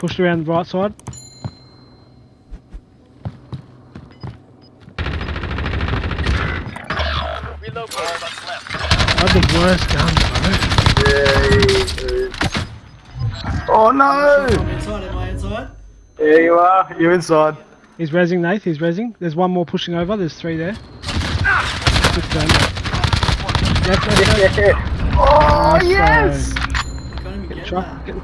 Pushed around the right side. Reload. I had the worst gun, bro. Yeah. Oh no! I'm inside. Am I inside? There you are. You're inside. He's rezzing, Nath. He's rezzing. There's one more pushing over. There's three there. Good gun. Left, left, left. Oh Nice, yes! can't even get Try, get,